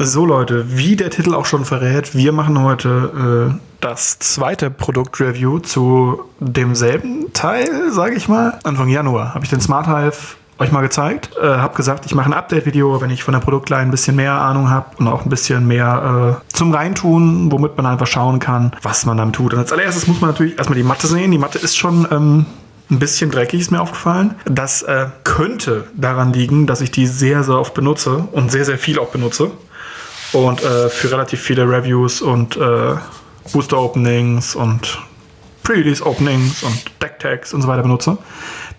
So Leute, wie der Titel auch schon verrät, wir machen heute äh, das zweite Produktreview zu demselben Teil, sage ich mal. Anfang Januar habe ich den Smart Hive euch mal gezeigt. Äh, habe gesagt, ich mache ein Update-Video, wenn ich von der Produktline ein bisschen mehr Ahnung habe und auch ein bisschen mehr äh, zum Reintun, womit man einfach schauen kann, was man damit tut. Und als allererstes muss man natürlich erstmal die Matte sehen. Die Matte ist schon ähm, ein bisschen dreckig, ist mir aufgefallen. Das äh, könnte daran liegen, dass ich die sehr, sehr oft benutze und sehr, sehr viel auch benutze und äh, für relativ viele Reviews und äh, Booster Openings und Pre-Release Openings und Deck Tags und so weiter benutze.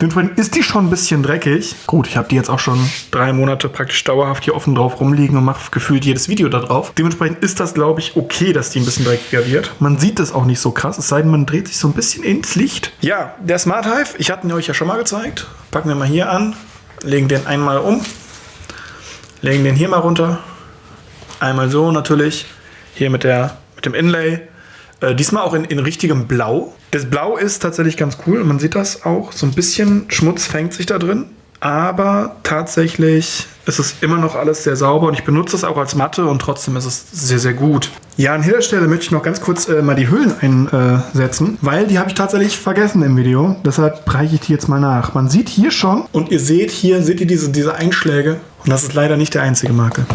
Dementsprechend ist die schon ein bisschen dreckig. Gut, ich habe die jetzt auch schon drei Monate praktisch dauerhaft hier offen drauf rumliegen und mache gefühlt jedes Video da drauf. Dementsprechend ist das, glaube ich, okay, dass die ein bisschen dreckiger wird. Man sieht das auch nicht so krass, es sei denn, man dreht sich so ein bisschen ins Licht. Ja, der Smart Hive, ich hatte ihn euch ja schon mal gezeigt. Packen wir mal hier an, legen den einmal um, legen den hier mal runter Einmal so natürlich, hier mit, der, mit dem Inlay. Äh, diesmal auch in, in richtigem Blau. Das Blau ist tatsächlich ganz cool. Man sieht das auch. So ein bisschen Schmutz fängt sich da drin. Aber tatsächlich ist es immer noch alles sehr sauber und ich benutze es auch als Matte und trotzdem ist es sehr, sehr gut. Ja, an dieser Stelle möchte ich noch ganz kurz äh, mal die Hüllen einsetzen, weil die habe ich tatsächlich vergessen im Video. Deshalb reiche ich die jetzt mal nach. Man sieht hier schon und ihr seht hier, seht ihr diese, diese Einschläge und das ist leider nicht der einzige Makel.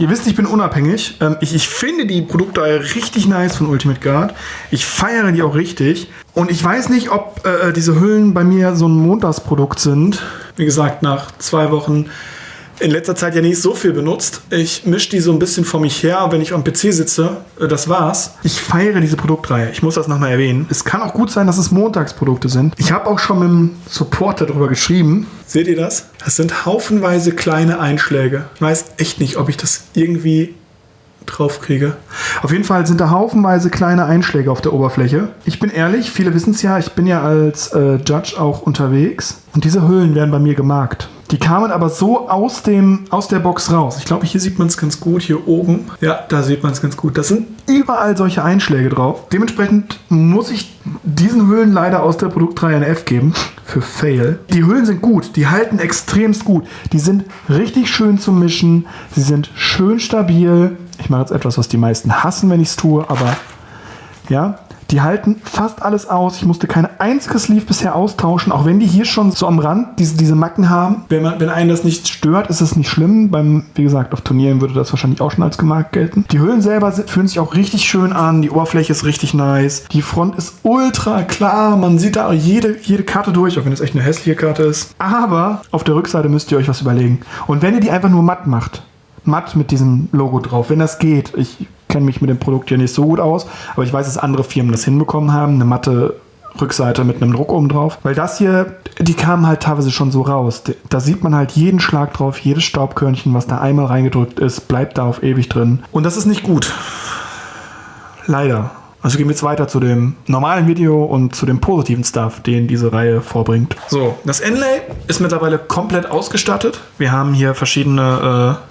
Ihr wisst, ich bin unabhängig. Ähm, ich, ich finde die Produkte richtig nice von Ultimate Guard. Ich feiere die auch richtig. Und ich weiß nicht, ob äh, äh diese Hüllen bei mir so ein Montagsprodukt sind. Wie gesagt, nach zwei Wochen in letzter Zeit ja nicht so viel benutzt. Ich mische die so ein bisschen vor mich her, wenn ich am PC sitze. Äh, das war's. Ich feiere diese Produktreihe. Ich muss das nochmal erwähnen. Es kann auch gut sein, dass es Montagsprodukte sind. Ich habe auch schon mit dem Supporter darüber geschrieben. Seht ihr das? Das sind haufenweise kleine Einschläge. Ich weiß echt nicht, ob ich das irgendwie drauf kriege. Auf jeden Fall sind da haufenweise kleine Einschläge auf der Oberfläche. Ich bin ehrlich, viele wissen es ja, ich bin ja als äh, Judge auch unterwegs und diese Hüllen werden bei mir gemarkt. Die kamen aber so aus, dem, aus der Box raus. Ich glaube, hier sieht man es ganz gut, hier oben. Ja, da sieht man es ganz gut. Das sind überall solche Einschläge drauf. Dementsprechend muss ich diesen Hüllen leider aus der Produktreihe ein F geben. Für Fail. Die Hüllen sind gut. Die halten extremst gut. Die sind richtig schön zum Mischen. Sie sind schön stabil. Ich mache jetzt etwas, was die meisten hassen, wenn ich es tue, aber ja, die halten fast alles aus. Ich musste kein einziges Sleeve bisher austauschen, auch wenn die hier schon so am Rand diese, diese Macken haben. Wenn, man, wenn einen das nicht stört, ist es nicht schlimm. Beim, wie gesagt, auf Turnieren würde das wahrscheinlich auch schon als gemarkt gelten. Die Hüllen selber fühlen sich auch richtig schön an. Die Oberfläche ist richtig nice. Die Front ist ultra klar. Man sieht da jede, jede Karte durch, auch wenn es echt eine hässliche Karte ist. Aber auf der Rückseite müsst ihr euch was überlegen. Und wenn ihr die einfach nur matt macht, matt mit diesem Logo drauf, wenn das geht, ich kenne mich mit dem Produkt ja nicht so gut aus, aber ich weiß, dass andere Firmen das hinbekommen haben, eine matte Rückseite mit einem Druck oben drauf. Weil das hier, die kamen halt teilweise schon so raus. Da sieht man halt jeden Schlag drauf, jedes Staubkörnchen, was da einmal reingedrückt ist, bleibt da auf ewig drin. Und das ist nicht gut. Leider. Also gehen wir jetzt weiter zu dem normalen Video und zu dem positiven Stuff, den diese Reihe vorbringt. So, das Inlay ist mittlerweile komplett ausgestattet. Wir haben hier verschiedene äh,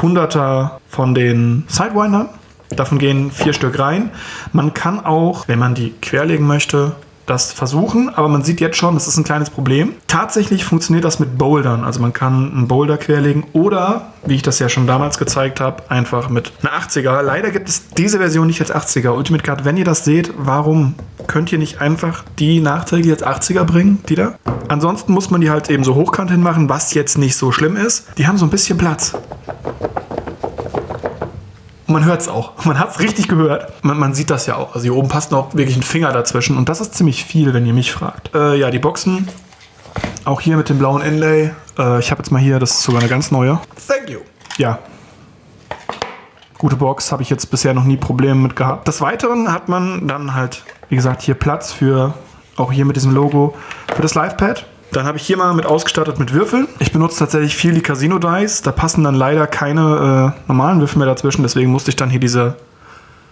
Hunderter von den Sidewindern. Davon gehen vier Stück rein. Man kann auch, wenn man die querlegen möchte, das versuchen, aber man sieht jetzt schon, das ist ein kleines Problem. Tatsächlich funktioniert das mit Bouldern. Also man kann einen Boulder querlegen oder, wie ich das ja schon damals gezeigt habe, einfach mit einer 80er. Leider gibt es diese Version nicht als 80er. Ultimate Card, wenn ihr das seht, warum könnt ihr nicht einfach die nachträglich als 80er bringen, die da? Ansonsten muss man die halt eben so hochkant hinmachen, was jetzt nicht so schlimm ist. Die haben so ein bisschen Platz. Und man hört es auch. Man hat es richtig gehört. Man, man, sieht das ja auch. Also hier oben passt noch wirklich ein Finger dazwischen. Und das ist ziemlich viel, wenn ihr mich fragt. Äh, ja, die Boxen. Auch hier mit dem blauen Inlay. Äh, ich habe jetzt mal hier, das ist sogar eine ganz neue. Thank you. Ja. Gute Box, habe ich jetzt bisher noch nie Probleme mit gehabt. Des Weiteren hat man dann halt, wie gesagt, hier Platz für, auch hier mit diesem Logo, für das Livepad. Dann habe ich hier mal mit ausgestattet mit Würfeln. Ich benutze tatsächlich viel die Casino Dice. Da passen dann leider keine äh, normalen Würfel mehr dazwischen. Deswegen musste ich dann hier diese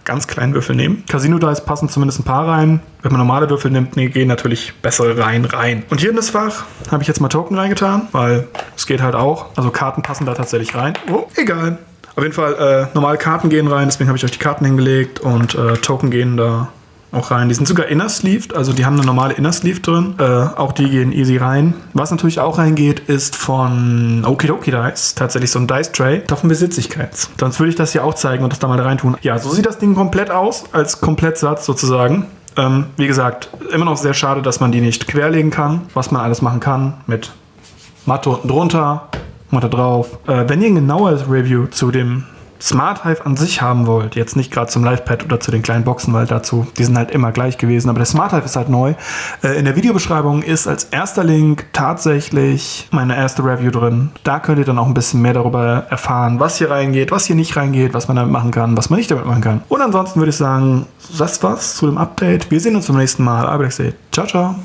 ganz kleinen Würfel nehmen. Casino Dice passen zumindest ein paar rein. Wenn man normale Würfel nimmt, nee, gehen natürlich bessere rein rein. Und hier in das Fach habe ich jetzt mal Token reingetan, weil es geht halt auch. Also Karten passen da tatsächlich rein. Oh, egal. Auf jeden Fall, äh, normale Karten gehen rein, deswegen habe ich euch die Karten hingelegt und äh, Token gehen da auch rein. Die sind sogar inner sleeved, also die haben eine normale Inner Sleeve drin. Äh, auch die gehen easy rein. Was natürlich auch reingeht, ist von Okidoki Dice tatsächlich so ein Dice Tray. Davon besitze ich keins. Sonst würde ich das hier auch zeigen und das da mal reintun. Ja, so sieht das Ding komplett aus, als Komplettsatz sozusagen. Ähm, wie gesagt, immer noch sehr schade, dass man die nicht querlegen kann. Was man alles machen kann mit Matte unten drunter, Matte drauf. Äh, wenn ihr ein genaueres Review zu dem Smart Hive an sich haben wollt, jetzt nicht gerade zum Livepad oder zu den kleinen Boxen, weil dazu, die sind halt immer gleich gewesen, aber der Smart Hive ist halt neu. Äh, in der Videobeschreibung ist als erster Link tatsächlich meine erste Review drin. Da könnt ihr dann auch ein bisschen mehr darüber erfahren, was hier reingeht, was hier nicht reingeht, was man damit machen kann, was man nicht damit machen kann. Und ansonsten würde ich sagen, das war's zu dem Update. Wir sehen uns zum nächsten Mal. Sehe, ciao, ciao.